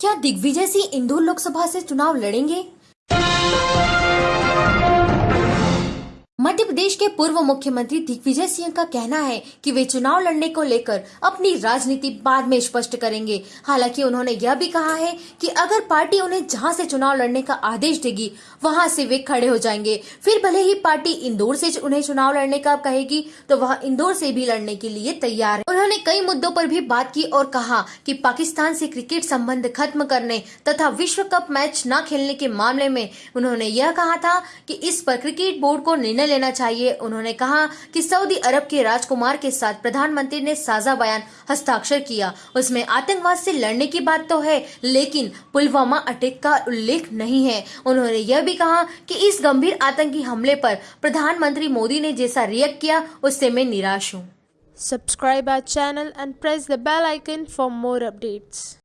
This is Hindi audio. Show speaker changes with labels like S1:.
S1: क्या दिग्विजय सिंह इंदौर लोकसभा से चुनाव लड़ेंगे? प्रदेश के पूर्व मुख्यमंत्री दिग्विजय सिंह का कहना है कि वे चुनाव लड़ने को लेकर अपनी राजनीति बाद में स्पष्ट करेंगे। हालाँकि उन्होंने यह भी कहा है कि अगर पार्टी उन्हें जहाँ से चुनाव लड़ने का आदेश देगी, वहाँ से वे खड़े हो जाएँगे। फिर भले ही पार्टी इंदौर से उन्हें चुनाव लड़ने का कहेगी तो वह इंदौर से भी लड़ने के लिए तैयार है। उन्होंने कई मुद्दों पर भी बात की और कहा कि पाकिस्तान से क्रिकेट संबंध खत्म करने तथा विश्व कप मैच न खेलने के मामले में उन्होंने यह कहा था कि इस पर क्रिकेट बोर्ड को निर्णय लेना चाहिए उन्होंने कहा कि सऊदी अरब के राजकुमार के साथ प्रधानमंत्री ने साझा बयान हस्ताक्षर किया। उसमें आतंकवाद से लड़ने की बात तो है, लेकिन पुलवामा अटैक का उल्लेख नहीं है। उन्होंने यह भी कहा कि इस गंभीर आतंकी हमले पर प्रधानमंत्री मोदी ने जैसा रिएक्ट किया, उससे मैं निराश हूँ।
S2: Subscribe our channel and press the bell icon for more updates.